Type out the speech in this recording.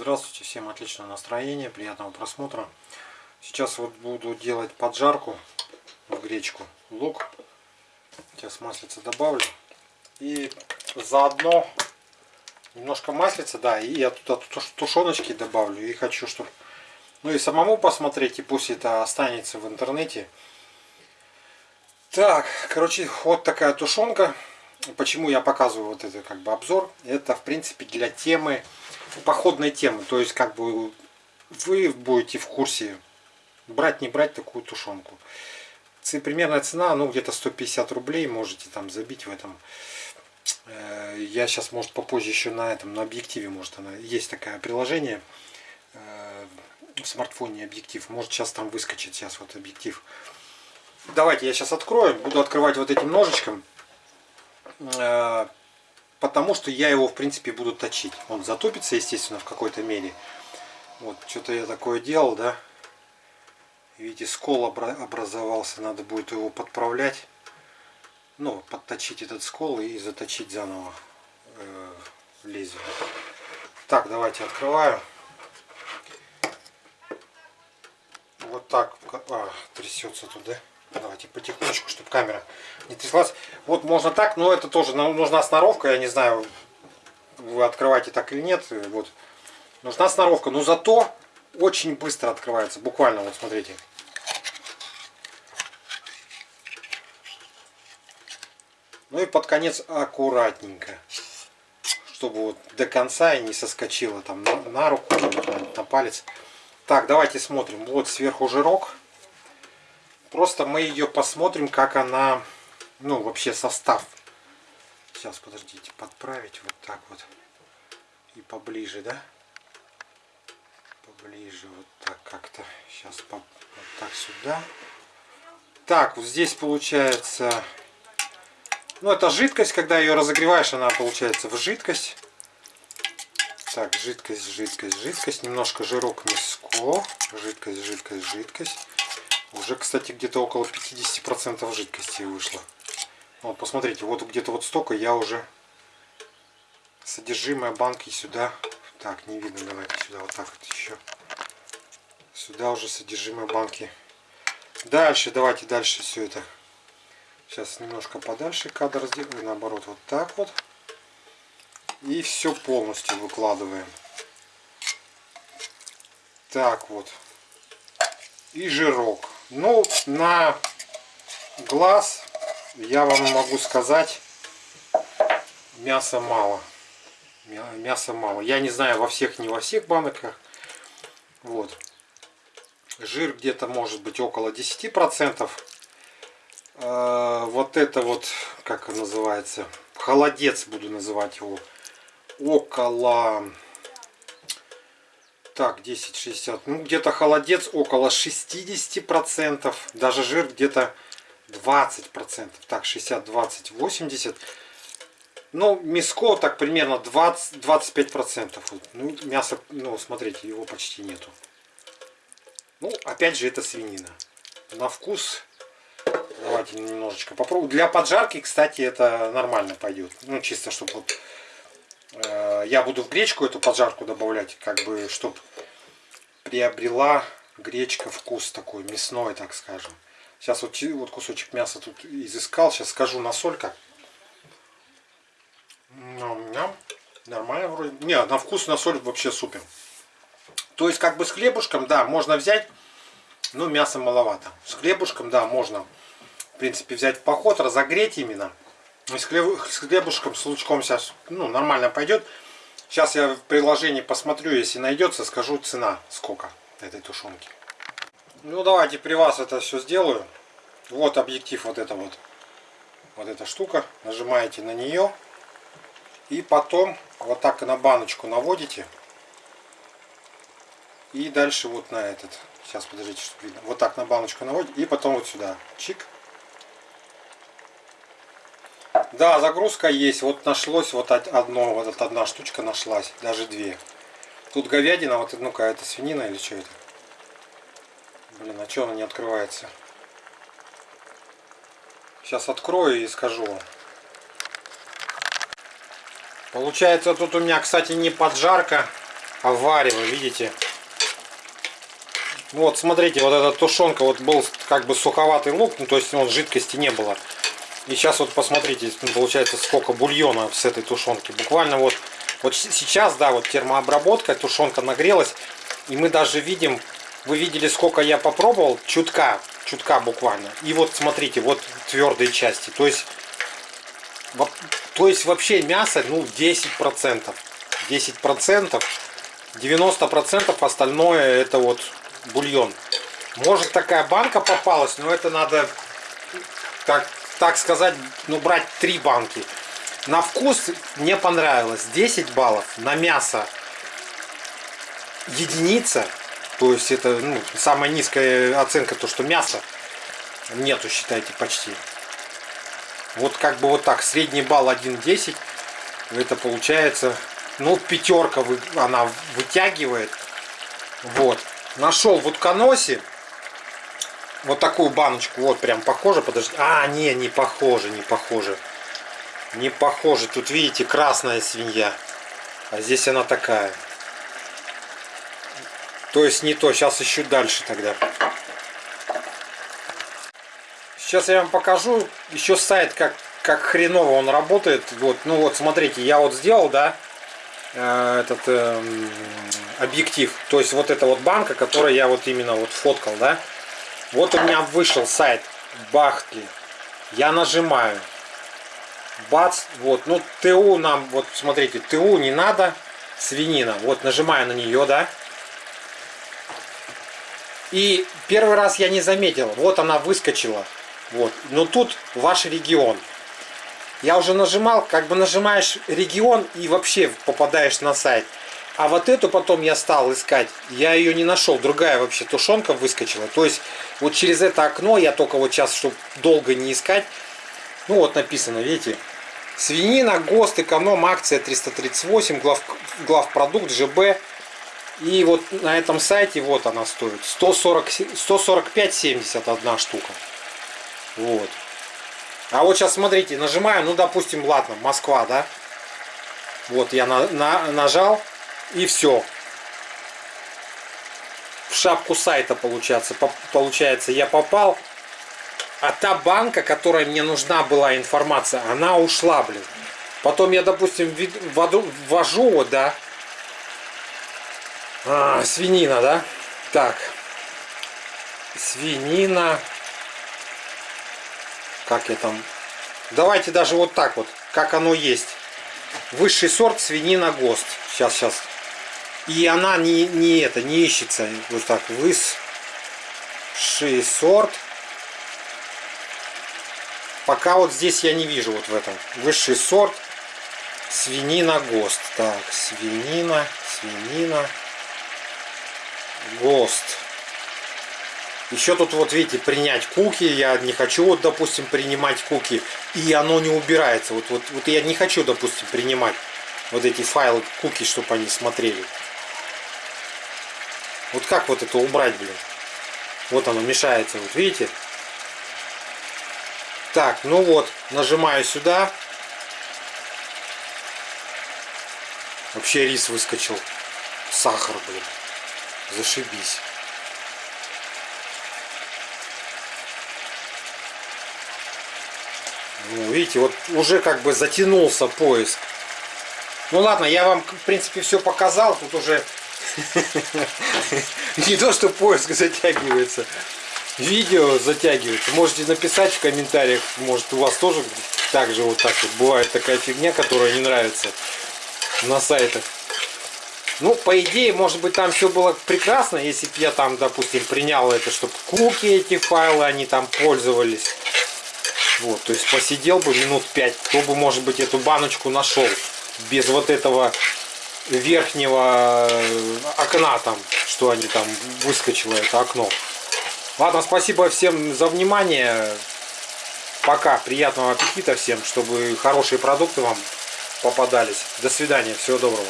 Здравствуйте, всем отличного настроения, приятного просмотра. Сейчас вот буду делать поджарку в гречку, лук. Сейчас маслица добавлю. И заодно немножко маслица, да, и я туда тушеночки добавлю. И хочу, чтобы, ну и самому посмотреть, и пусть это останется в интернете. Так, короче, вот такая тушенка. Почему я показываю вот это как бы обзор? Это, в принципе, для темы походной темы. То есть, как бы вы будете в курсе брать, не брать такую тушенку. Примерная цена, ну, где-то 150 рублей. Можете там забить в этом. Э, я сейчас, может, попозже еще на этом, на объективе, может, она есть такое приложение э, в смартфоне объектив. Может, сейчас там выскочит, сейчас вот объектив. Давайте я сейчас открою. Буду открывать вот этим ножичком э, потому что я его в принципе буду точить. Он затупится, естественно, в какой-то мере. Вот, что-то я такое делал, да. Видите, скол образовался, надо будет его подправлять. Ну, подточить этот скол и заточить заново э, лезвие. Так, давайте открываю. Вот так, а, трясется туда. Давайте потихонечку, чтобы камера не тряслась. Вот можно так, но это тоже нужна сноровка. Я не знаю, вы открываете так или нет. Вот. Нужна сноровка, но зато очень быстро открывается. Буквально, вот смотрите. Ну и под конец аккуратненько. Чтобы вот до конца и не соскочило там на, на руку, на палец. Так, давайте смотрим. Вот сверху жирок. Просто мы ее посмотрим, как она, ну, вообще состав. Сейчас, подождите, подправить вот так вот. И поближе, да? Поближе, вот так как-то. Сейчас по, вот так сюда. Так, вот здесь получается... Ну, это жидкость, когда ее разогреваешь, она получается в жидкость. Так, жидкость, жидкость, жидкость. Немножко жирок миско. Жидкость, жидкость, жидкость. Уже, кстати, где-то около 50% жидкости вышло. Вот, посмотрите, вот где-то вот столько я уже содержимое банки сюда. Так, не видно, давайте сюда вот так вот еще. Сюда уже содержимое банки. Дальше, давайте дальше все это. Сейчас немножко подальше кадр сделаю, наоборот, вот так вот. И все полностью выкладываем. Так вот. И жирок. Ну, на глаз я вам могу сказать, мяса мало. Мяса мало. Я не знаю во всех, не во всех банках. Вот. Жир где-то может быть около 10%. Э, вот это вот, как называется, холодец буду называть его, около так, 10,60. Ну, где-то холодец около 60%. Даже жир где-то 20%. Так, 60, 20, 80. Ну, мяско так примерно 20-25%. Вот. Ну, мясо, ну, смотрите, его почти нету. Ну, опять же, это свинина. На вкус, давайте немножечко попробуем. Для поджарки, кстати, это нормально пойдет. Ну, чисто, чтобы вот Э, я буду в гречку эту поджарку добавлять, как бы, чтобы приобрела гречка вкус такой мясной, так скажем. Сейчас вот, вот кусочек мяса тут изыскал, сейчас скажу на солька. Нормально вроде. Не, на вкус на соль вообще супер. То есть как бы с хлебушком, да, можно взять, но мяса маловато. С хлебушком, да, можно, в принципе, взять в поход, разогреть именно. С, хлебушком, с лучком сейчас ну, нормально пойдет. Сейчас я в приложении посмотрю, если найдется, скажу цена сколько этой тушенки. Ну давайте при вас это все сделаю. Вот объектив, вот это вот. Вот эта штука. Нажимаете на нее. И потом вот так на баночку наводите. И дальше вот на этот. Сейчас подождите, чтобы видно. Вот так на баночку наводите. И потом вот сюда. Чик. Да, загрузка есть. Вот нашлось вот одно, вот одна штучка нашлась. Даже две. Тут говядина, вот ну-ка, это свинина или что это? Блин, а что она не открывается? Сейчас открою и скажу. Получается, тут у меня, кстати, не поджарка. авария, видите? Вот, смотрите, вот эта тушенка, вот был как бы суховатый лук, ну, то есть вот жидкости не было. И сейчас вот посмотрите, ну, получается сколько бульона с этой тушенки. Буквально вот, вот сейчас, да, вот термообработка, тушенка нагрелась. И мы даже видим, вы видели сколько я попробовал, чутка, чутка буквально. И вот смотрите, вот твердые части. То есть, то есть вообще мясо, ну 10%. 10%. 90% остальное это вот бульон. Может такая банка попалась, но это надо, так, так сказать, ну брать три банки. На вкус мне понравилось 10 баллов, на мясо единица. То есть это ну, самая низкая оценка, то что мясо нету, считайте, почти. Вот как бы вот так, средний балл 1.10, это получается, ну пятерка она вытягивает. Вот нашел в утконосе вот такую баночку. Вот прям похоже, подожди. А, не, не похоже, не похоже. Не похоже. Тут видите, красная свинья. А здесь она такая. То есть не то. Сейчас ищу дальше тогда. Сейчас я вам покажу еще сайт, как, как хреново он работает. Вот, ну вот, смотрите, я вот сделал, да, э, этот э, объектив. То есть вот эта вот банка, которую я вот именно вот фоткал, да. Вот у меня вышел сайт Бахтли. Я нажимаю. Бац, вот, ну ТУ нам, вот смотрите, ТУ не надо, свинина. Вот нажимаю на нее, да. И первый раз я не заметил, вот она выскочила. Вот, но тут ваш регион. Я уже нажимал, как бы нажимаешь регион и вообще попадаешь на сайт. А вот эту потом я стал искать, я ее не нашел, другая вообще тушенка выскочила. То есть вот через это окно я только вот сейчас, чтобы долго не искать, ну вот написано, видите, свинина, ГОСТ, эконом, акция 338, глав, главпродукт, ЖБ. И вот на этом сайте вот она стоит, 140, 145,70 одна штука. Вот. А вот сейчас смотрите, нажимаю, ну допустим, ладно, Москва, да. Вот я на, на, нажал, и все. В шапку сайта получается, получается я попал. А та банка, которая мне нужна была информация, она ушла, блин. Потом я, допустим, ввожу, вот, да. А, свинина, да? Так. Свинина. Как я там... Давайте даже вот так вот, как оно есть. Высший сорт свинина ГОСТ. Сейчас, сейчас. И она не, не это, не ищется. Вот так, высший сорт. Пока вот здесь я не вижу вот в этом. Высший сорт. Свинина ГОСТ. Так, свинина, свинина, ГОСТ. Еще тут вот видите, принять куки. Я не хочу вот, допустим, принимать куки. И оно не убирается. Вот, вот, вот я не хочу, допустим, принимать вот эти файлы куки, чтобы они смотрели. Вот как вот это убрать, блин? Вот оно мешается, вот видите? Так, ну вот, нажимаю сюда. Вообще рис выскочил. Сахар, блин. Зашибись. Ну, видите, вот уже как бы затянулся поиск. Ну ладно, я вам, в принципе, все показал. Тут уже Не то, что поиск затягивается. Видео затягивается. Можете написать в комментариях, может у вас тоже так же вот так вот бывает такая фигня, которая не нравится на сайтах. Ну, по идее, может быть, там все было прекрасно, если бы я там, допустим, принял это, чтобы куки эти файлы, они там пользовались. Вот, то есть посидел бы минут 5, кто бы, может быть, эту баночку нашел без вот этого верхнего окна там, что они там выскочило это окно. Ладно, спасибо всем за внимание. Пока. Приятного аппетита всем, чтобы хорошие продукты вам попадались. До свидания. Всего доброго.